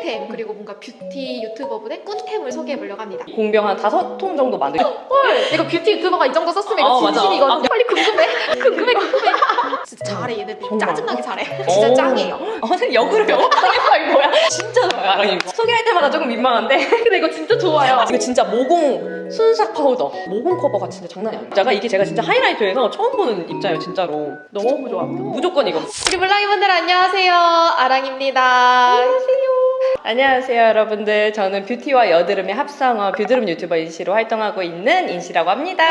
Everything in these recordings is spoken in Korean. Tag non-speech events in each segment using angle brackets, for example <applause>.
인생템 그리고 뭔가 beauty YouTuber분의 꿀템을 소개해보려고 합니다. 공병 한 다섯 통 정도 만들. 헐! 이거 beauty YouTuber가 이 정도 썼으면 이거 어. 진심이거든요. 빨리 궁금해. 궁금해, 궁금해. 진짜 잘해, 얘들. 정말. 짜증나게 잘해. 진짜 오. 짱이에요. 어, 선생님 역으로 영업하겠다 이거 뭐야? 진짜 좋아요, 아랑이. 소개할 때마다 조금 민망한데. <laughs> 근데 이거 진짜 좋아요. 이거 진짜 모공 순삭 파우더. 모공 커버가 진짜 장난이 아니에요. 제가 이게 제가 진짜 하이라이트에서 처음 보는 입자예요, 진짜로. 너무 좋아합니다. 무조건 이거. 우리 몰랑이분들 안녕하세요. 아랑입니다. 안녕하세요, 여러분들. 저는 beauty와 여드름의 합성어 뷰드름 유튜버 인시로 활동하고 있는 인시라고 합니다.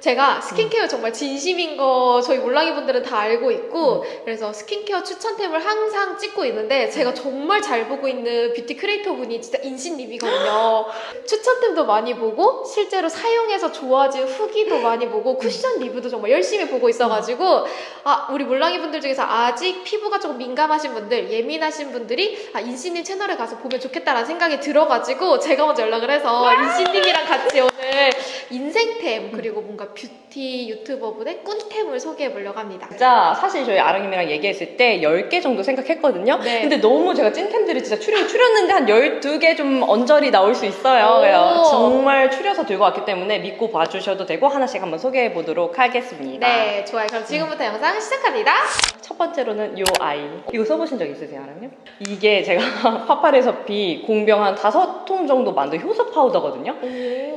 제가 스킨케어 정말 진심인 거 저희 몰랑이 분들은 다 알고 있고 그래서 스킨케어 추천템을 항상 찍고 있는데 제가 정말 잘 보고 있는 beauty creator 분이 진짜 인시님이거든요. <laughs> 추천템도 많이 보고 실제로 사용해서 좋아진 후기도 많이 보고 쿠션 리뷰도 정말 열심히 보고 있어가지고 아 우리 몰랑이 분들 중에서 아직 피부가 조금 민감하신 분들 예민하신 분들이 아 인신님 채널에 가서 보면 좋겠다라는 생각이 들어가지고 제가 먼저 연락을 해서 인신님이랑 같이 오늘 인생템 그리고 뭔가 뷰티 유튜버분의 꿀템을 소개해 보려고 합니다. 진짜 사실 저희 아랑님이랑 얘기했을 때 10개 정도 생각했거든요. 네. 근데 너무 제가 찐템들이 진짜 추려, 추렸는데 한 12개 좀 언저리 나올 수 있어요. 오. 그래서 정말 추려서 들고 왔기 때문에 믿고 봐주셔도 되고 하나씩 한번 소개해 보도록 하겠습니다. 네, 좋아요. 그럼 지금부터 영상 시작합니다. 첫 번째로는 요 아이. 이거 써보신 적 있으세요, 아랑님? 이게 제가 <laughs> 파파레서피 공병 한 다섯 통 정도 만든 효소 파우더거든요.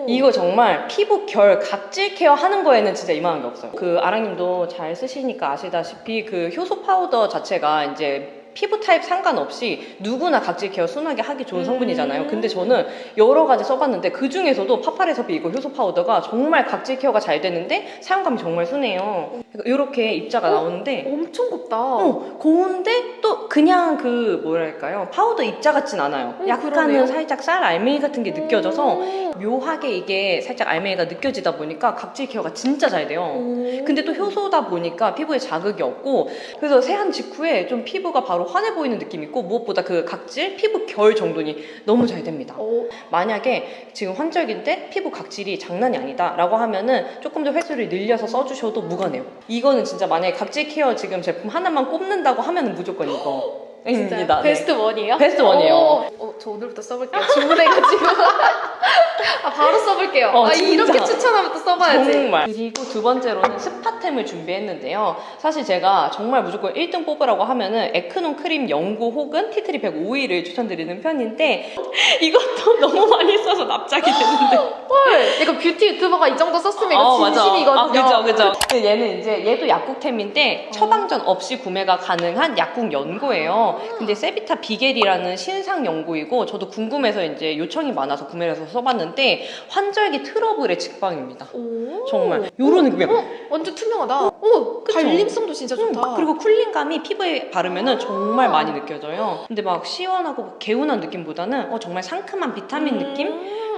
이거 정말 피부 결 각질 care 하는 거에는 진짜 이만한 게 없어요. 그 아랑님도 잘 쓰시니까 아시다시피 그 효소 파우더 자체가 이제 피부 타입 상관없이 누구나 각질 care 순하게 하기 좋은 음. 성분이잖아요. 근데 저는 여러 가지 써봤는데 그 중에서도 파파레서피 이거 효소 파우더가 정말 각질 care가 잘 되는데 사용감이 정말 순해요. 이렇게 입자가 어? 나오는데 엄청 곱다. 어, 고운데 또 그냥 그 뭐랄까요 파우더 입자 같진 않아요. 어, 약간은 그러네요. 살짝 쌀 알맹이 같은 게 느껴져서 음. 묘하게 이게 살짝 알맹이가 느껴지다 보니까 각질 care가 진짜 잘 돼요. 음. 근데 또 효소다 보니까 피부에 자극이 없고 그래서 세안 직후에 좀 피부가 바로 환해 보이는 느낌이 있고 무엇보다 그 각질 피부 결 정돈이 너무 잘 됩니다. 어, 만약에 지금 환절기인데 피부 각질이 장난이 아니다 라고 하면은 조금 더 횟수를 늘려서 써주셔도 무관해요. 이거는 진짜 만약에 각질 care 지금 제품 하나만 꼽는다고 하면은 무조건 이거 <gasps> <gasps> 입니다. 네. Best one이에요? Best one이에요. 어, 어, 저 오늘부터 써볼게요. 주문해가지고. <laughs> 아, 바로 써볼게요. 어, 아, 이렇게. 추천하면 또 써봐야지. 정말. 그리고 두 번째로는 spot템을 준비했는데요. 사실 제가 정말 무조건 1등 뽑으라고 하면은 에크논 크림 연고 혹은 tea tree 100 오일을 추천드리는 편인데 <laughs> 이것도 너무 많이 써서 납작이 <gasps> 됐는데. 헐, 이거 beauty YouTuber가 이 정도 썼으면 이거 어. 진심이거든요. 아, 그죠, 그죠. 얘는 이제 얘도 약국템인데 처방전 없이 구매가 가능한 약국 연고예요. 근데 세비타 비겔이라는 신상 연고이고 저도 궁금해서 이제 요청이 많아서 구매를 해서 써봤는데 환절기 트러블의 직방입니다. 오. 정말 요런 느낌이에요. 어, 완전 투명하다. 오, 그쵸? 발림성도 진짜 좋다. 음, 그리고 쿨링감이 피부에 바르면 정말 많이 느껴져요. 근데 막 시원하고 개운한 느낌보다는 어, 정말 상큼한 비타민 느낌?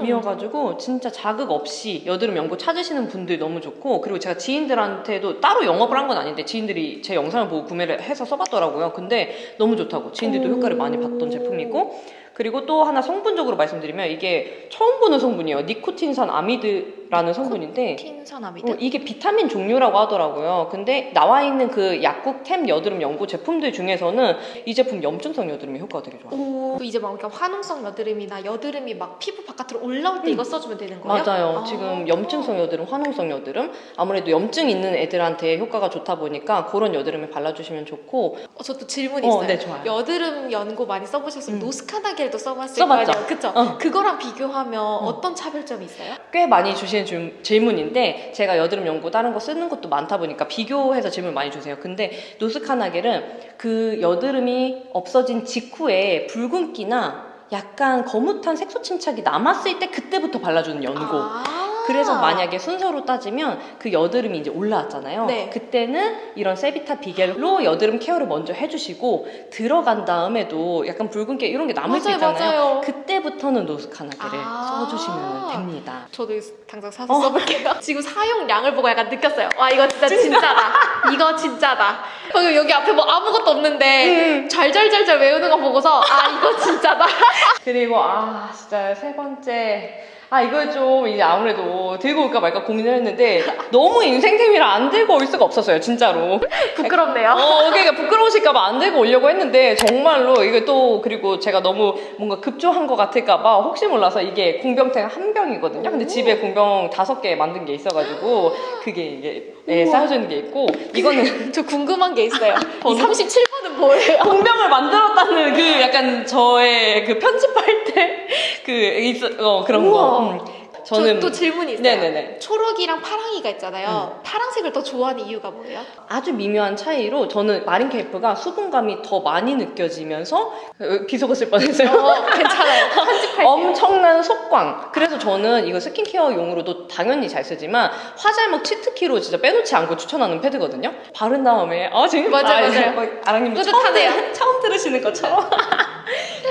음. 이어가지고 진짜 자극 없이 여드름 연고 찾으시는 분들 너무 좋고 그리고 제가 지인들한테도 따로 영업을 한 건 아닌데 지인들이 제 영상을 보고 구매를 해서 써봤더라고요. 근데 너무 좋다고 지인들도 오. 효과를 많이 봤던 제품이고 그리고 또 하나 성분적으로 말씀드리면 이게 처음 보는 성분이에요. 니코틴산 아미드 라는 성분인데 틴산아미드. 어, 이게 비타민 종류라고 하더라고요. 근데 나와 있는 그 약국 템 여드름 연고 제품들 중에서는 이 제품 염증성 여드름에 효과가 되게 좋아요. 오, 이제 막 그러니까 화농성 여드름이나 여드름이 막 피부 바깥으로 올라올 때 이거 써주면 되는 거예요? 맞아요. 아. 지금 염증성 여드름, 화농성 여드름 아무래도 염증 있는 애들한테 효과가 좋다 보니까 그런 여드름에 발라주시면 좋고 어, 저또 질문이 어, 있어요. 네, 좋아요. 여드름 연고 많이 써보셨으면 음. 노스카나겔도 써봤을 써봤죠. 거 아니에요? 그쵸? 어. 그거랑 비교하면 어. 떤 차별점이 있어요? 꽤 많이 주 시는 질- 질문인데 제가 여드름 연고 다른 거 쓰는 것도 많다 보니까 비교해서 질문 많이 주세요. 근데 노스카나겔은 그 여드름이 없어진 직후에 붉은기나 약간 거뭇한 색소 침착이 남았을 때 그때부터 발라주는 연고. 아. 그래서 만약에 순서로 따지면 그 여드름이 이제 올라왔잖아요. 네. 그때는 이런 세비타 비겔로 여드름 케어를 먼저 해주시고 들어간 다음에도 약간 붉은기 이런 게 남을 수 맞아요, 있잖아요. 맞아요. 그때부터는 노스카나겔을 아. 써주시면 됩니다. 저도 당장 사서 어. 써볼게요. <laughs> 지금 사용량을 보고 약간 느꼈어요. 와 이거 진짜 진짜다. 이거 진짜다. 방금 여기 앞에 뭐 아무것도 없는데 음. 잘잘잘잘 외우는 거 보고서 아 이거 진짜다. <laughs> 그리고 아 진짜 세 번째 아 이걸 좀 이제 아무래도 들고 올까 말까 고민을 했는데 너무 인생템이라 안 들고 올 수가 없었어요 진짜로 부끄럽네요. 어 그러니까 부끄러우실까봐 안 들고 오려고 했는데 정말로 이게 또 그리고 제가 너무 뭔가 급조한 것 같을까봐 혹시 몰라서 이게 공병탱 한 병이거든요 근데 집에 공병 다섯 개 만든 게 있어가지고 그게 이게 예, 쌓여져 있는 게 있고 이거는 <laughs> 저 궁금한 게 있어요. <laughs> 이 37번은 뭐예요? 공병을 만들었다는 그 약간 저의 그 편집할 때 그 있어 어 그런 우와. 거 음. 저는 저 또 질문이 있어요. 네네네. 초록이랑 파랑이가 있잖아요. 파랑색을 더 좋아하는 이유가 뭐예요? 아주 미묘한 차이로 저는 마린 케이프가 수분감이 더 많이 느껴지면서 어, 비속어 쓸 뻔했어요. 어, 괜찮아요. <laughs> 엄청난 속광. 그래서 저는 이거 스킨케어용으로도 당연히 잘 쓰지만 화잘먹 치트키로 진짜 빼놓지 않고 추천하는 패드거든요. 바른 다음에 아 지금 맞아요, 맞아요. 뭐 아랑님. 처음, 들- 처음 들으시는 것처럼. <laughs>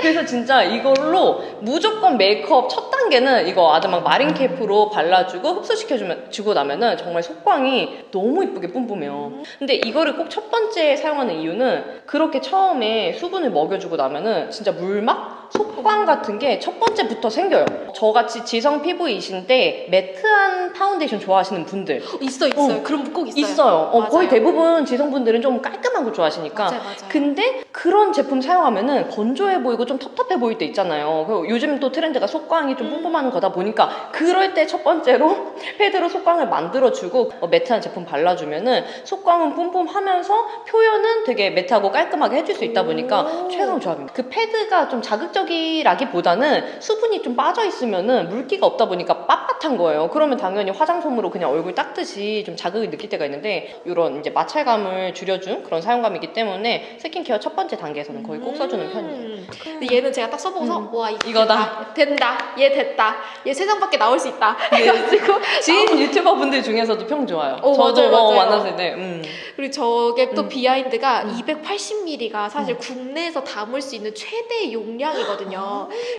그래서 진짜 이걸로 무조건 메이크업 첫 단계는 이거 아드막 마린 케이프로 발라주고 흡수시켜주면 주고 나면은 정말 속광이 너무 이쁘게 뿜뿜해요. 근데 이거를 꼭 첫 번째 사용하는 이유는 그렇게 처음에 수분을 먹여주고 나면은 진짜 물막 속광 같은 게 첫 번째부터 생겨요. 저같이 지성 피부이신데 matte한 파운데이션 좋아하시는 분들 어, 있어 있어요. 그럼 꼭 있어요. 있어요. 어, 거의. 대부분 지성분들은 좀 깔끔한 거 좋아하시니까 맞아요, 맞아요. 근데 그런 제품 사용하면은 건조해 보이고 좀 텁텁해 보일 때 있잖아요. 그리고 요즘 또 트렌드가 속광이 좀 음. 뿜뿜하는 거다 보니까 그럴 때 첫 번째로 <laughs> 패드로 속광을 만들어주고 어, matte한 제품 발라주면은 속광은 뿜뿜하면서 표현은 되게 matte하고 깔끔하게 해줄 수 있다 보니까 오. 최강 조합입니다. 그 패드가 좀 자극적 이라기보다는 수분이 좀 빠져 있으면은 물기가 없다 보니까 빳빳한 거예요. 그러면 당연히 화장솜으로 그냥 얼굴 닦듯이 좀 자극을 느낄 때가 있는데 이런 이제 마찰감을 줄여준 그런 사용감이기 때문에 스킨케어 첫 번째 단계에서는 거의 꼭 써주는 편이에요. 음. 근데 얘는 제가 딱 써보고서 음. 와 이거 이거다. 된다. 된다. 얘 됐다. 얘 세상 밖에 나올 수 있다. 해가지고 지인 유튜버 분들 중에서도 평 좋아요. 어, 저도 맞아요, 어, 맞아요. 만났을 때. 음. 그리고 저게 또 음. 비하인드가 음. 280ml가 사실 국내에서 담을 수 있는 최대 용량이거든요.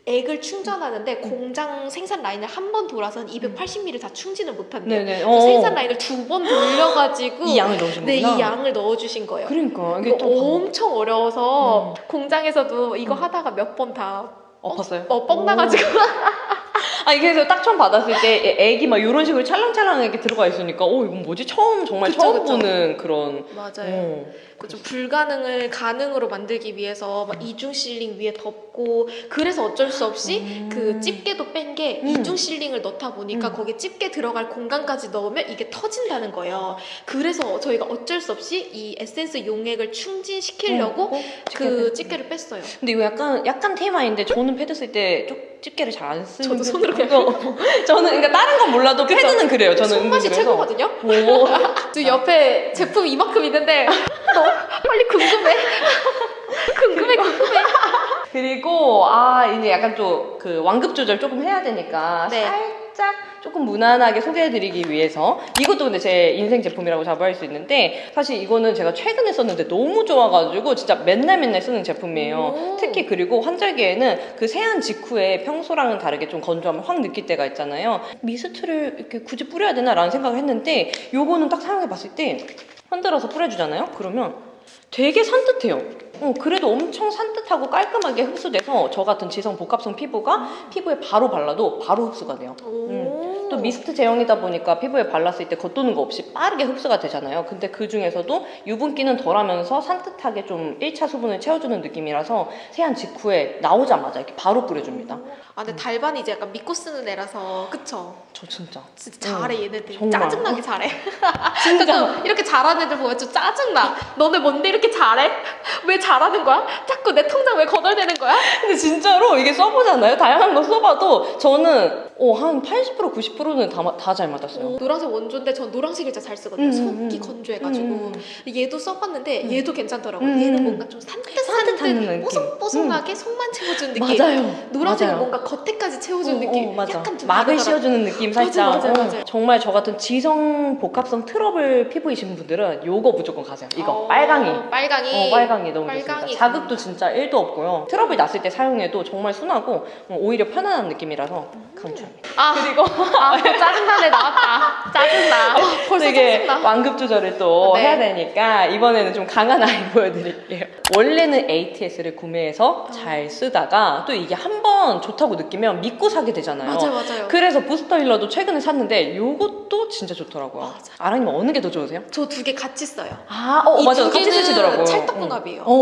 액을 충전하는데 공장 생산 라인을 한 번 돌아서는 280ml 다 충진을 못한대요. 네네. 그 어. 생산 라인을 두 번 돌려가지고 이 양을 넣으신 네. 이 양을 넣어주신 거예요. 그러니까 이게 또 방- 엄청 어려워서 음. 공장에서도 이거 음. 하다가 몇 번 다 엎었어요. 어, 뻥 나가지고 <laughs> 아 이게 그래서 딱 처음 받았을 때 애- 애기 막 이런 식으로 찰랑찰랑하게 들어가 있으니까 어 이건 뭐지 처음 정말 그쵸, 처음 그쵸. 보는 그런 맞아요. 어. 그좀 불가능을 가능으로 만들기 위해서 막 이중 실링 위에 덮고 그래서 어쩔 수 없이 음. 그 집게도 뺀게 음. 이중 실링을 넣다 보니까 음. 거기에 집게 들어갈 공간까지 넣으면 이게 터진다는 거예요. 그래서 저희가 어쩔 수 없이 이 에센스 용액을 충진시키려고 어, 그 집게를 뺐어요. 근데 이거 약간 약간 테마인데 저는 패드 쓸때 집게를 잘 안 쓰는 저도 손으로 편이에요. <laughs> 저는 그러니까 다른 건 몰라도 그쵸? 패드는 그래요. 저는 손맛이. 최고거든요. 오. <laughs> 저 옆에 제품 이만큼 있는데 너 빨리 궁금해. <laughs> 궁금해 궁금해. 그리고 아 이제 약간 좀 그 완급 조절 조금 해야 되니까 네. 살 짝 조금 무난하게 소개해드리기 위해서 이것도 근데 제 인생 제품이라고 자부할 수 있는데 사실 이거는 제가 최근에 썼는데 너무 좋아가지고 진짜 맨날 맨날 쓰는 제품이에요. 오. 특히 그리고 환절기에는 그 세안 직후에 평소랑은 다르게 좀 건조함을 확 느낄 때가 있잖아요. 미스트를 이렇게 굳이 뿌려야 되나 라는 생각을 했는데 요거는 딱 사용해봤을 때 흔들어서 뿌려주잖아요. 그러면 되게 산뜻해요. 어, 그래도 엄청 산뜻하고 깔끔하게 흡수돼서 저 같은 지성 복합성 피부가 피부에 바로 발라도 바로 흡수가 돼요. 오. 또 미스트 제형이다 보니까 피부에 발랐을 때 겉도는 거 없이 빠르게 흡수가 되잖아요. 근데 그 중에서도 유분기는 덜하면서 산뜻하게 좀 1차 수분을 채워주는 느낌이라서 세안 직후에 나오자마자 이렇게 바로 뿌려줍니다. 아 근데 달반이 이제 약간 믿고 쓰는 애라서 그쵸? 저 진짜. 진짜 잘해 얘네들 정말. 짜증나게 잘해 진짜. <laughs> 이렇게 잘하는 애들 보면 좀 짜증나 너네 뭔데 이렇게 잘해? 왜 잘 하는 거야? 자꾸 내 통장 왜 거덜대는 거야? 근데 진짜로 이게 써보잖아요. 다양한 거 써봐도 저는 어, 한 80% 90%는 다 잘 맞았어요. 어, 노란색 원조인데 전 노란색을 진짜 잘 쓰거든요 음, 속이 음. 건조해가지고 음, 얘도 써봤는데 음. 얘도 괜찮더라고요 음, 얘는 음. 뭔가 좀 산뜻산뜻 산뜻한 느낌. 뽀송뽀송하게 속만 채워준 느낌 맞아요. 노란색은. 뭔가 겉에까지 채워준 어, 느낌 어, 맞아. 약간 좀 막을. 씌워주는 느낌 맞아, 살짝. 맞아, 어, 맞아. 정말 저 같은 지성 복합성 트러블 피부이신 분들은 요거 무조건 가세요. 이거 어, 빨강이. 빨강이 어, 빨강이 너무 빨강이 좋습니다. 자극도 진짜 1도 없고요. 트러블 났을 때 사용해도 정말 순하고 어, 오히려 편안한 느낌이라서 강추합니다. 아, 그리고 아 짜증나네 나왔다 짜증나 아, <laughs> 벌써 되게 짜증나 완급 조절을 또 네. 해야 되니까 이번에는 좀 강한 아이 <laughs> 보여드릴게요. 원래는 ATS를 구매해서 잘 쓰다가 또 이게 한 번 좋다고 느끼면 믿고 사게 되잖아요. 맞아요, 맞아요. 그래서 부스터 힐러도 최근에 샀는데 요것도 진짜 좋더라고요. 맞아. 아랑님 어느 게 더 좋으세요? 저 두 개 같이 써요. 아, 어. 두 같이 쓰시더라고요. 찰떡궁합이에요. 어,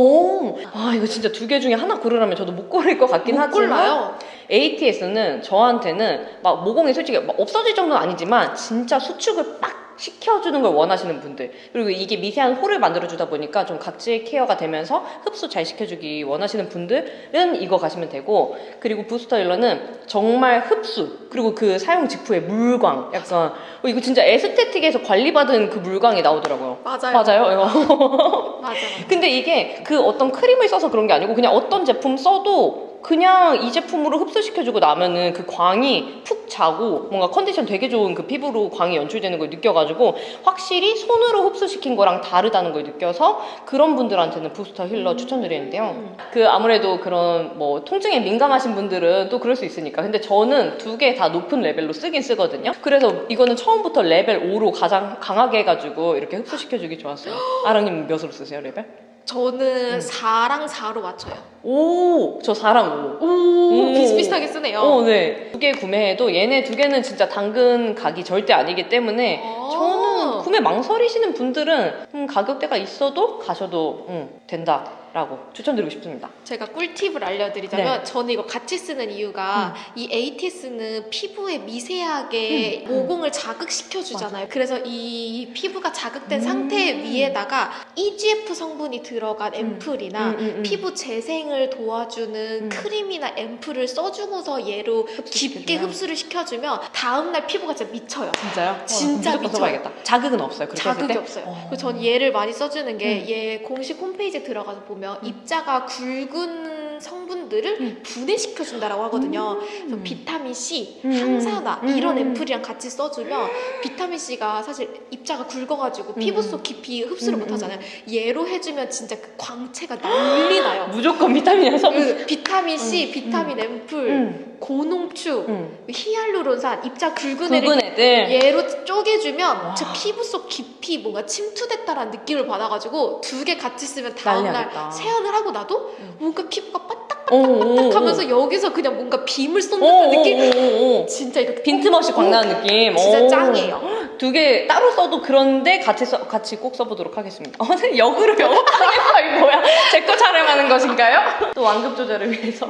아, 이거 진짜 두 개 중에 하나 고르라면 저도 못 고를 것 같긴 못 하지만 골라요. ATS는 저한테는 막 모공이 솔직히 막 없어질 정도는 아니지만 진짜 수축을 빡 시켜주는 걸 원하시는 분들. 그리고 이게 미세한 홀을 만들어주다 보니까 좀 각질 케어가 되면서 흡수 잘 시켜주기 원하시는 분들은 이거 가시면 되고 그리고 부스터 힐러는 정말 흡수 그리고 그 사용 직후의 물광. 약간 어, 이거 진짜 에스테틱에서 관리받은 그 물광이 나오더라고요. 맞아요. 맞아요? 이거. 맞아요. <laughs> 근데 이게 그 어떤 크림을 써서 그런 게 아니고 그냥 어떤 제품 써도 그냥 이 제품으로 흡수시켜주고 나면은 그 광이 푹 자고 뭔가 컨디션 되게 좋은 그 피부로 광이 연출되는 걸 느껴가지고 확실히 손으로 흡수시킨 거랑 다르다는 걸 느껴서 그런 분들한테는 부스터 힐러 추천드리는데요. 음. 그 아무래도 그런 뭐 통증에 민감하신 분들은 또 그럴 수 있으니까. 근데 저는 두 개 다 높은 레벨로 쓰긴 쓰거든요. 그래서 이거는 처음부터 레벨 5로 가장 강하게 해가지고 이렇게 흡수시켜주기 좋았어요. <gasps> 아랑님 몇으로 쓰세요, 레벨? 저는 음. 4랑 4로 맞춰요. 오, 저 4랑 5. 오, 오. 비슷비슷하게 쓰네요. 어, 네. 두 개 구매해도 얘네 두 개는 진짜 당근 각이 절대 아니기 때문에 아. 저는 구매 망설이시는 분들은 음, 가격대가 있어도 가셔도 음, 된다 라고 추천드리고 싶습니다. 제가 꿀팁을 알려드리자면 저는 이거 같이 쓰는 이유가 이 ATS는 피부에 미세하게 음, 음. 모공을 자극시켜 주잖아요. 그래서 이 피부가 자극된 음. 상태 위에다가 EGF 성분이 들어간 앰플이나 음, 음, 음. 피부 재생을 도와주는 음. 크림이나 앰플을 써주고서 얘로 깊게. 흡수를 시켜주면 다음날 피부가 진짜 미쳐요. 진짜요? 진짜 어, 무조건 미쳐요. 자극은 없어요. 자극이 때? 없어요. 어. 그래서 전 얘를 많이 써주는 게 음. 얘 공식 홈페이지에 들어가서 보면 음. 입자가 굵은 성분들을 음. 분해시켜준다라고 하거든요. 그래서 음. 비타민 C, 음. 항산화 음. 이런 음. 앰플이랑 같이 써주면 비타민 C가 사실 입자가 굵어가지고 피부 음. 속 깊이 흡수를 음. 못하잖아요. 얘로 해주면 진짜 그 광채가 난리 나요. 무조건 비타민이랑 써. 그 비타 민 C, 음. 비타민 앰플, 음. 고농축, 음. 히알루론산, 입자 굵은 애를 굵은 애들. 얘로 쪼개주면 와. 제 피부 속 깊이 뭔가 침투됐다라는 느낌을 받아가지고 두 개 같이 쓰면 다음날. 세안을 하고 나도 음. 뭔가 피부가 빠 오, 오, 오. 하면서 여기서 그냥 뭔가 빔을 오, 쏟는 오, 느낌. 진짜 이렇게 빈틈없이 광나는 느낌. 진짜 오. 짱이에요 두 개 따로 써도 그런데 같이 써, 같이 꼭 써보도록 하겠습니다. 어, 네, 역으로 영업하겠어 <laughs> 이 뭐야? 제 거 촬영하는 것인가요? 또 완급 조절을 위해서.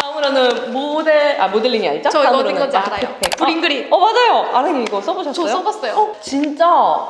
다음으로는 모델 아 모델링이 아니죠? 저 이거 어떤 건지. 알아요 브링그린 어 맞아요. 아랑님 이거 써보셨어요? 저 써봤어요 어, 진짜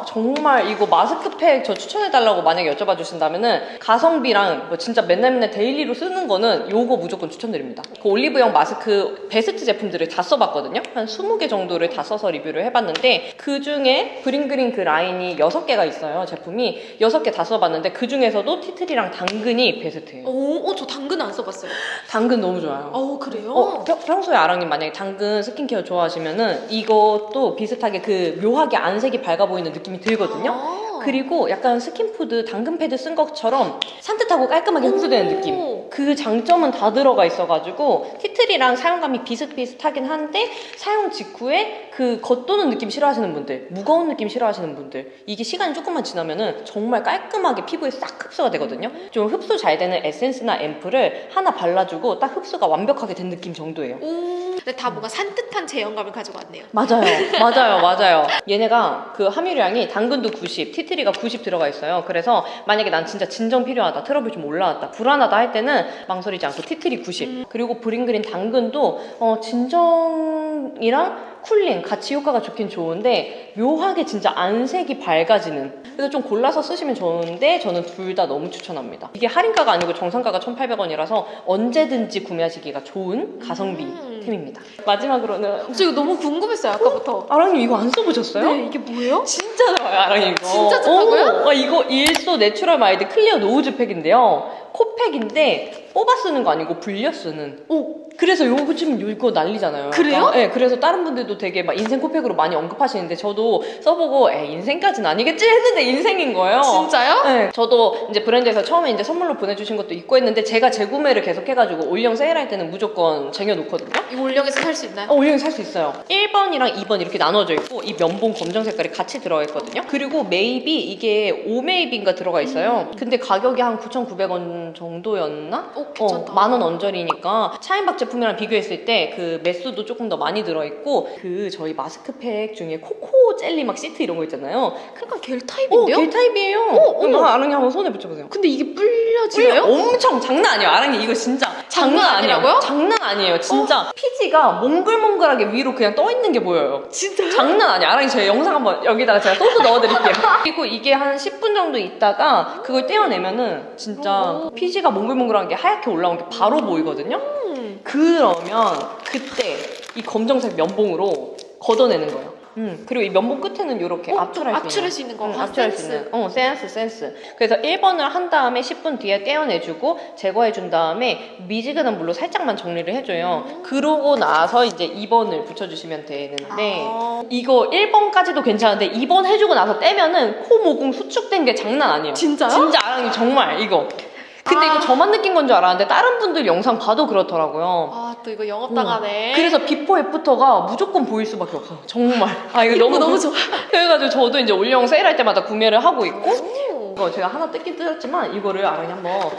정말 이거 마스크팩 저 추천해달라고 만약에 여쭤봐 주신다면은 가성비랑 뭐 진짜 맨날 맨날 daily로 쓰는 거는 요거 무조건 추천드립니다. 그 올리브영 마스크 베스트 제품들을 다 써봤거든요. 한 20개 정도를 다 써서 리뷰를 해봤는데 그 중에 브링그린 그 라인이 6개가 있어요. 제품이 6개 다 써봤는데 그 중에서도 티트리랑 당근이 베스트예요. 오 저 당근 안 써봤어요 당근 너무 좋아요. 어 그래요? 어, 평- 평소에 아랑님 만약에 당근 스킨케어 좋아하시면은 이것도 비슷하게 그 묘하게 안색이 밝아 보이는 느낌이 들거든요. 아. 그리고 약간 스킨푸드 당근 패드 쓴 것처럼 산뜻하고 깔끔하게 흡수되는 오. 느낌. 그 장점은 다 들어가 있어가지고 티트리랑 사용감이 비슷비슷하긴 한데 사용 직후에 그 겉도는 느낌 싫어하시는 분들, 무거운 느낌 싫어하시는 분들 이게 시간이 조금만 지나면은 정말 깔끔하게 피부에 싹 흡수가 되거든요. 좀 흡수 잘 되는 에센스나 앰플을 하나 발라주고 딱 흡수가 완벽하게 된 느낌 정도예요. 오 근데 다 뭔가 산뜻한 제형감을 가지고 왔네요 맞아요. 맞아요. 맞아요. 얘네가 그 함유량이 당근도 90, 티트리가 90 들어가 있어요. 그래서 만약에 난 진짜 진정 필요하다, 트러블 좀 올라왔다, 불안하다 할 때는 망설이지 않고 티트리 90. 그리고 브링그린 당근도 어, 진정이랑 cooling 같이 효과가 좋긴 좋은데 묘하게 진짜 안색이 밝아지는 그래서 좀 골라서 쓰시면 좋은데 저는 둘 다 너무 추천합니다. 이게 할인가가 아니고 정상가가 1,800원이라서 언제든지 구매하시기가 좋은 가성비 음. 템입니다. 마지막으로는 저 이거 너무 궁금했어요 아까부터 아랑님 이거 안 써보셨어요? 네 이게 뭐예요? 진짜 좋아요 아랑님 이거 진짜 좋다고요? 오, 아, 이거 일소 내추럴 마일드 클리어 노즈 팩인데요 코팩인데 뽑아 쓰는 거 아니고 불려 쓰는 오 그래서 요거 지금 이거 난리잖아요 그래요? 약간. 네 그래서 다른 분들도 되게 막 인생 코팩으로 많이 언급하시는데 저도 써보고 에 인생까지는 아니겠지 했는데 인생인 거예요 진짜요? 네, 저도 이제 브랜드에서 처음에 이제 선물로 보내주신 것도 있고 했는데 제가 재구매를 계속 해가지고 올영 세일할 때는 무조건 쟁여놓거든요 이거 올영에서 살 수 있나요? 어, 올영에 살 수 있어요. 1번이랑 2번 이렇게 나눠져 있고 이 면봉 검정 색깔이 같이 들어가 있거든요. 그리고 매입이 이게 5매입인가 들어가 있어요. 근데 가격이 한 9,900원 정도였나? 오, 괜찮다. 어, 만원 언저리니까 차앤박 제품이랑 비교했을 때 그 매수도 조금 더 많이 들어있고 그 저희 마스크팩 중에 코코 젤리 막 시트 이런 거 있잖아요. 약간 겔 어, 타입인데요? 겔 타입이에요. 어, 어머. 아랑님 한번 손에 붙여보세요. 근데 이게 불려지나요? 엄청 장난 아니에요. 아랑님 이거 진짜 장난. 아니라고요? 장난 아니에요. 진짜 피지가 몽글몽글하게 위로 그냥 떠 있는 게 보여요. 진짜? 장난 아니야. 아랑님 제 영상 한번 여기다가 제가 소스 넣어드릴게요. <laughs> 그리고 이게 한 10분 정도 있다가 그걸 떼어내면은 진짜 오. 피지가 몽글몽글한 게 하얗게 올라온 게 바로 보이거든요. 음. 그러면 그때 이 검정색 면봉으로 걷어내는 거예요. 음, 그리고 이 면봉 끝에는 이렇게 어, 압출할 수 있는 압출할 수 있는 거. 응, 아, 압출할 센스. 수 있는. 어, 센스, 센스. 그래서 1번을 한 다음에 10분 뒤에 떼어내주고 제거해 준 다음에 미지근한 물로 살짝만 정리를 해줘요. 음. 그러고 나서 이제 2번을 붙여주시면 되는데 아. 이거 1번까지도 괜찮은데 2번 해주고 나서 떼면은 코 모공 수축된 게 장난 아니에요. 진짜요? 진짜 아랑이 정말 이거. 근데 아. 이거 저만 느낀 건 줄 알았는데 다른 분들 영상 봐도 그렇더라고요. 아, 또 이거 영업 당하네. 그래서 before after가 무조건 보일 수밖에 없어. 정말. 아 이거 너무 너무 <laughs> 좋아. 그래가지고 저도 이제 올영 세일할 때마다 구매를 하고 있고 오. 이거 제가 하나 뜯긴 뜯었지만 이거를 아랑이 한번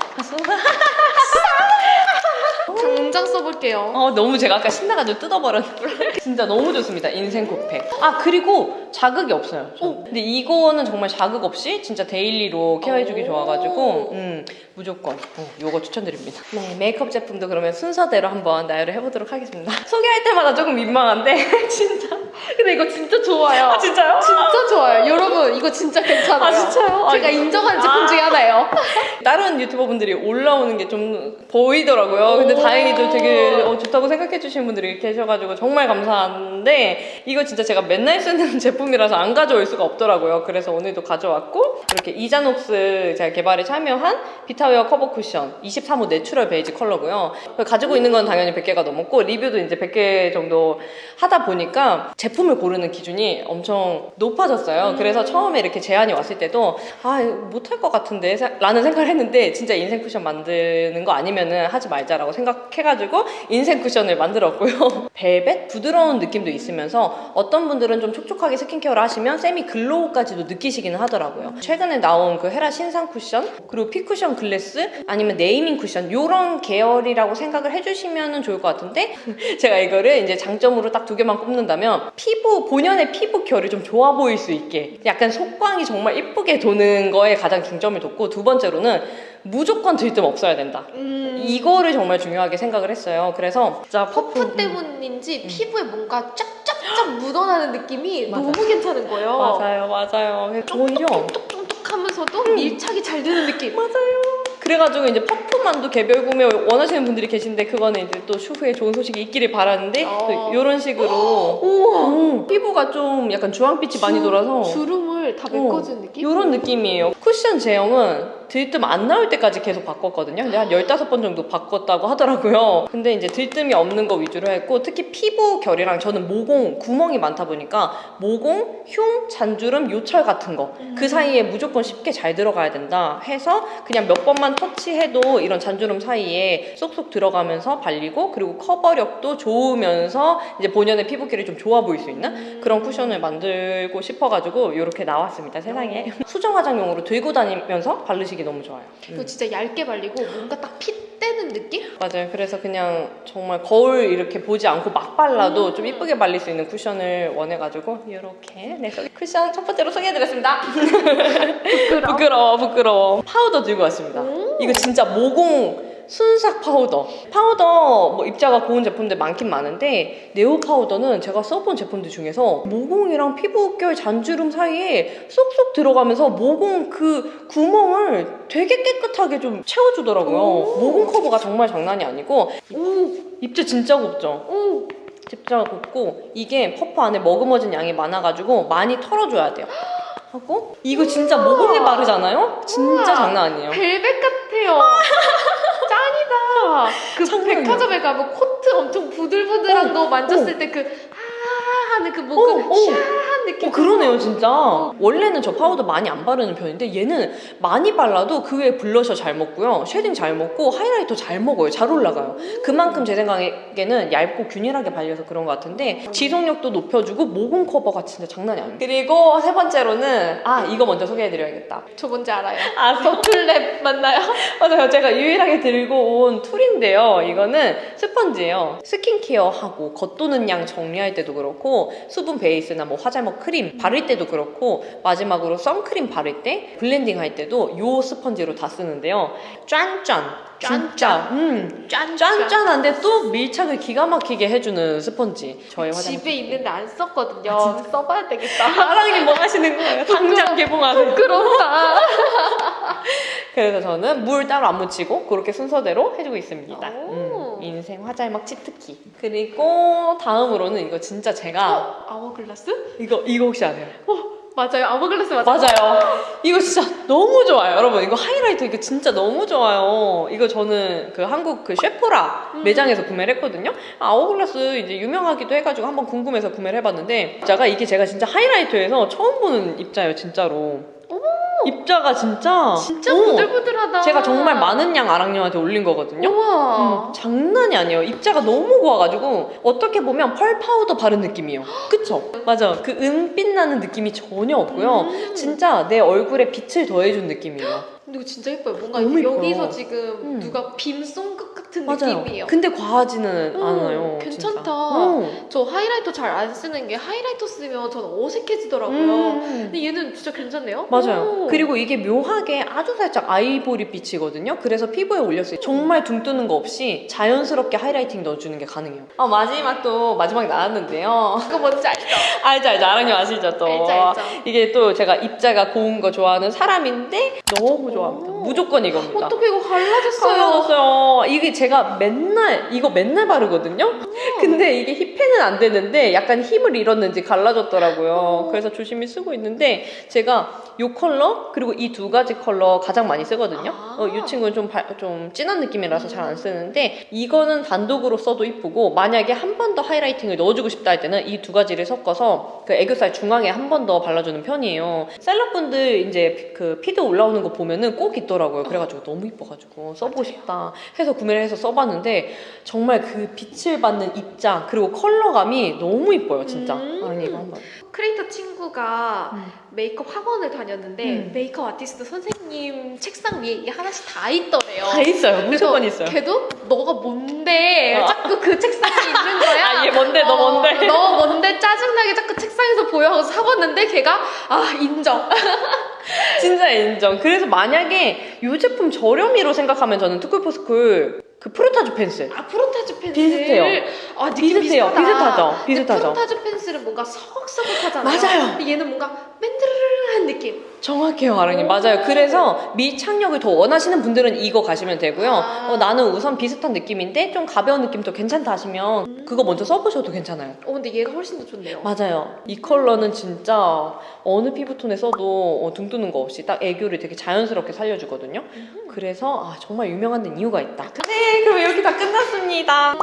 당장 써볼게요. 어 너무 제가 아까 신나가지고 뜯어버렸는데 진짜 너무 좋습니다 인생 코팩 아 그리고 자극이 없어요 저. 근데 이거는 정말 자극 없이 진짜 daily로 케어해주기 오. 좋아가지고 음 무조건 어, 요거 추천드립니다 네 메이크업 제품도 그러면 순서대로 한번 나열을 해보도록 하겠습니다 <laughs> 소개할 때마다 조금 민망한데 <laughs> 진짜 근데 이거 진짜 좋아요. 아 진짜요? 진짜 좋아요. 여러분, 이거 진짜 괜찮아요. 아, 진짜요? 제가 아, 인정하는 제품 아. 중에 하나예요. <laughs> 다른 유튜버분들이 올라오는 게 좀 보이더라고요. 근데 오. 다행히도 되게 어, 좋다고 생각해 주시는 분들이 계셔가지고 정말 감사 한데 이거 진짜 제가 맨날 쓰는 <laughs> 제품이라서 안 가져올 수가 없더라고요. 그래서 오늘도 가져왔고 이렇게 이자녹스 제가 개발에 참여한 비타웨어 커버 쿠션 23호 natural 베이지 컬러고요. 가지고 있는 건 당연히 100개가 넘었고 리뷰도 이제 100개 정도 하다 보니까 제품을 고르는 기준이 엄청 높아졌어요. 그래서 처음에 이렇게 제안이 왔을 때도 아 못할 것 같은데 사- 라는 생각을 했는데 진짜 인생 쿠션 만드는 거 아니면은 하지 말자라고 생각해가지고 인생 쿠션을 만들었고요. <laughs> 벨벳 부드러운 느낌도 있으면서 어떤 분들은 좀 촉촉하게 스킨케어를 하시면 semi glow까지도 느끼시기는 하더라고요. 최근에 나온 그 헤라 신상 쿠션 그리고 피 쿠션 글래스 아니면 네이밍 쿠션 이런 계열이라고 생각을 해주시면 좋을 것 같은데 <laughs> 제가 이거를 이제 장점으로 딱 두 개만 꼽는다면 피부 본연의 피부 결이 좀 좋아 보일 수 있게 약간 속광이 정말 이쁘게 도는 거에 가장 중점을 뒀고 두 번째로는 무조건 들뜸 없어야 된다. 음. 이거를 정말 중요하게 생각을 했어요. 그래서 진짜 퍼프 퍼프 때문인지 피부에 뭔가 쫙쫙쫙 묻어나는 느낌이 맞아요. 너무 괜찮은 거예요. 맞아요, 맞아요. 오히려 쫀득쫀득하면서도 밀착이 잘 되는 느낌. <laughs> 그래가지고 이제 퍼프만도 개별 구매 원하시는 분들이 계신데 그거는 이제 또 추후에 좋은 소식이 있기를 바라는데 어. 이런 식으로 <gasps> 우와. 음, 피부가 좀 약간 주황빛이 많이 주- 돌아서 주름을 다 메꿔준 느낌? 이런 느낌이에요. 쿠션 제형은 들뜸 안 나올 때까지 계속 바꿨거든요. 근데 한 15번 정도 바꿨다고 하더라고요. 근데 이제 들뜸이 없는 거 위주로 했고 특히 피부 결이랑 저는 모공, 구멍이 많다 보니까 모공, 흉, 잔주름, 요철 같은 거. 그 사이에 무조건 쉽게 잘 들어가야 된다 해서 그냥 몇 번만 터치해도 이런 잔주름 사이에 쏙쏙 들어가면서 발리고 그리고 커버력도 좋으면서 이제 본연의 피부결이 좀 좋아 보일 수 있는 그런 쿠션을 만들고 싶어가지고 이렇게 나왔습니다 세상에. 수정 화장용으로 들고 다니면서 바르시기 너무 좋아요 이거 진짜 얇게 발리고 뭔가 딱 fit되는 느낌? 맞아요 그래서 그냥 정말 거울 이렇게 보지 않고 막 발라도 음. 좀 이쁘게 발릴 수 있는 쿠션을 원해가지고 이렇게 네, 쿠션 첫 번째로 소개해드렸습니다 부끄러워. <laughs> 부끄러워 부끄러워 파우더 들고 왔습니다 오. 이거 진짜 모공 순삭 파우더 파우더 뭐 입자가 고운 제품들 많긴 많은데 네오 파우더는 제가 써본 제품들 중에서 모공이랑 피부결 잔주름 사이에 쏙쏙 들어가면서 모공 그 구멍을 되게 깨끗하게 좀 채워주더라고요 오. 모공 커버가 정말 장난이 아니고 오, 입자 진짜 곱죠 오. 입자가 곱고 이게 퍼프 안에 머금어진 양이 많아가지고 많이 털어줘야 돼요 하고 이거 진짜 모공에 바르잖아요 진짜. 장난 아니에요 벨벳 같아요. <laughs> 짱이다. 그 장난 아니야. 백화점에 가면 코트 엄청 부들부들한 어, 거 만졌을 때그 아 하는 그 어, 뭔가 어. 샤 끈끈한 느낌. 어, 그러네요, 진짜. 원래는 저 파우더 많이 안 바르는 편인데 얘는 많이 발라도 그 위에 블러셔 잘 먹고요. shading 잘 먹고 하이라이터 잘 먹어요. 잘 올라가요. 그만큼 제 생각에는 얇고 균일하게 발려서 그런 것 같은데 지속력도 높여주고 모공 커버가 진짜 장난이 아니에요. 그리고 세 번째로는 아 이거 먼저 소개해드려야겠다. 저 뭔지 알아요. 아 더툴랩 맞나요? <laughs> 맞아요. 제가 유일하게 들고 온 tool인데요. 이거는 스펀지예요. 스킨케어하고 겉도는 양 정리할 때도 그렇고 수분 베이스나 뭐 화잘 먹 크림 바를 때도 그렇고 마지막으로 선크림 바를 때 블렌딩 할 때도 요 스펀지로 다 쓰는데요. 짠짠. 진짜 음 짠 짠짠한데 또 밀착을 기가 막히게 해주는 스펀지. 저의 화장. 집에 있는데 안 썼거든요. 아, 써봐야 되겠다. <laughs> 사랑님 뭐 하시는 거예요? 당장 개봉하세요. 부끄럽다. <laughs> 그래서 저는 물 따로 안 묻히고 그렇게 순서대로 해주고 있습니다. 오. 음, 인생 화잘막 치트키. 그리고 다음으로는 이거 진짜 제가 어? 아워글라스? 이거 이거 혹시 아세요? 맞아요. 아워글라스 맞아요. 맞아요. 이거 진짜 너무 좋아요, 여러분. 이거 하이라이터 이거 진짜 너무 좋아요. 이거 저는 그 한국 그 세포라 음. 매장에서 구매를 했거든요. 아워글라스 이제 유명하기도 해가지고 한번 궁금해서 구매를 해봤는데 입자가 이게 제가 진짜 하이라이터에서 처음 보는 입자예요, 진짜로. 입자가 진짜 진짜 어, 부들부들하다. 제가 정말 많은 양 아랑님한테 올린 거거든요. 우와. 음, 장난이 아니에요. 입자가 너무 고와가지고 어떻게 보면 펄 파우더 바른 느낌이에요. <gasps> 그쵸? 맞아. 그 은빛 나는 느낌이 전혀 없고요. 음. 진짜 내 얼굴에 빛을 더해준 느낌이에요. 근데 이거 진짜 예뻐요. 뭔가 너무 예뻐요. 여기서 지금 음. 누가 빔 쏜것 같은 맞아요. 느낌이에요. 근데 과하지는 음, 않아요. 괜찮다. 진짜. 어. 저 하이라이터 잘 안 쓰는 게 하이라이터 쓰면 전 어색해지더라고요. 음. 근데 얘는 진짜 괜찮네요. 맞아요. 오. 그리고 이게 묘하게 아주 살짝 아이보리 빛이거든요. 그래서 피부에 올렸을 때 정말 둥 뜨는 거 없이 자연스럽게 하이라이팅 넣어주는 게 가능해요. 어, 마지막도 마지막에 나왔는데요. <laughs> 그거 뭔지 알죠? 알죠, 알죠. 아랑님 아시죠, 또. 알죠, 알죠. 이게 또 제가 입자가 고운 거 좋아하는 사람인데 너무 좋아 합니다. 오. 무조건 이겁니다. 어떻게 이거 갈라졌어요? 갈라졌어요. 이게 제가 맨날 이거 맨날 바르거든요. 근데 이게 hit pan은 안 되는데 약간 힘을 잃었는지 갈라졌더라고요. 그래서 조심히 쓰고 있는데 제가 이 컬러 그리고 이 두 가지 컬러 가장 많이 쓰거든요. 아. 어, 이 친구는 좀, 바- 좀 진한 느낌이라서 잘 안 쓰는데 이거는 단독으로 써도 이쁘고 만약에 한 번 더 highlighting을 넣어주고 싶다 할 때는 이 두 가지를 섞어서 그 애교살 중앙에 한 번 더 발라주는 편이에요. 셀럽분들 이제 피- 그 피드 올라오는 거 보면은 꼭 있더라고요. 그래가지고 너무 이뻐가지고 써보고 싶다 해서 구매를 해서 써봤는데 정말 그 빛을 받는 입자 그리고 컬러감이 너무 이뻐요 진짜. 음. 아니 이거 한번. 크리에이터 친구가 음. 메이크업 학원을 다녔는데 음. 메이크업 아티스트 선생님 책상 위에 이게 하나씩 다 있더래요. 다 있어요. 무조건 있어요. 걔도 너가 뭔데 어. 자꾸 그 책상에 있는 거야. 아, 얘 뭔데? 너 어, 뭔데? 너 뭔데 짜증나게 자꾸 책상에서 보여 하고 사봤는데 걔가 아 인정. <laughs> <laughs> 진짜 인정. 그래서 만약에 이 제품 저렴이로 생각하면 저는 투쿨포스쿨 그 프로타주 펜슬 아 프로타주 펜슬 비슷해요. 아 느낌 비슷해요. 비슷하다. 비슷하죠. 비슷하죠. 프로타주 펜슬은 뭔가 서걱서걱하잖아요. 맞아요. 근데 얘는 뭔가 맨드르르 한 느낌. 정확해요, 아랑님. 오. 맞아요. 그래서 밀착력을 더 원하시는 분들은 이거 가시면 되고요. 아. 어, 나는 우선 비슷한 느낌인데 좀 가벼운 느낌도 괜찮다 하시면 그거 먼저 써보셔도 괜찮아요. 어 근데 얘가 훨씬 더 좋네요. 맞아요. 이 컬러는 진짜 어느 피부톤에 써도 어, 둥 뜨는 거 없이 딱 애교를 되게 자연스럽게 살려주거든요. 그래서 아, 정말 유명한 데는 이유가 있다. 네, 그럼 이렇게 다 끝났습니다.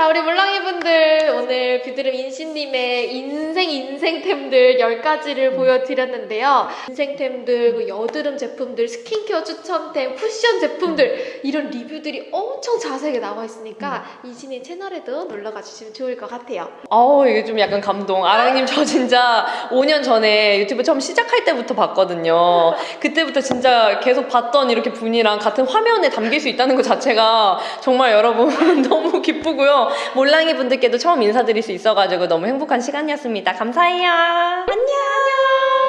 자, 우리 물랑이 분들 오늘 뷰드름 인신님의 인생 인생템들 10가지를 보여드렸는데요. 인생템들, 그 여드름 제품들, 스킨케어 추천템, 쿠션 제품들 이런 리뷰들이 엄청 자세하게 나와 있으니까 인신님 채널에도 놀러가 주시면 좋을 것 같아요. 아우 이게 좀 약간 감동. 아랑님 저 진짜 5년 전에 유튜브 처음 시작할 때부터 봤거든요. 그때부터 진짜 계속 봤던 이렇게 분이랑 같은 화면에 담길 수 있다는 것 자체가 정말 여러분 <laughs> 너무 기쁘고요. 몰랑이 분들께도 처음 인사드릴 수 있어가지고 너무 행복한 시간이었습니다. 감사해요. 안녕.